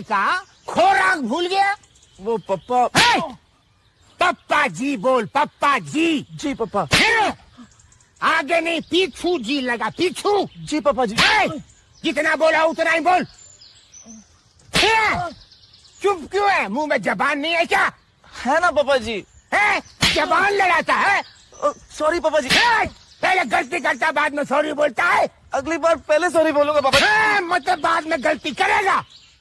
का खोराक भूल गया? वो पप्पा है? पप्पा जी बोल पप्पा जी। जी पप्पा। फिर आगे नहीं पीछू जी लगा पीछू। जी पापा जी। है? जितना बोला उतना ही बोल। चुप क्यों है? मुँह में जबान नहीं है क्या? है ना पापा जी। है! जबान लड़ाता है? सॉरी पापा जी। पहले गलती करता बाद में सॉरी बोलता है? अगली बार पहले सॉरी बोलूँगा पापा मतलब बाद में गलती करेगा?